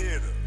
hitter.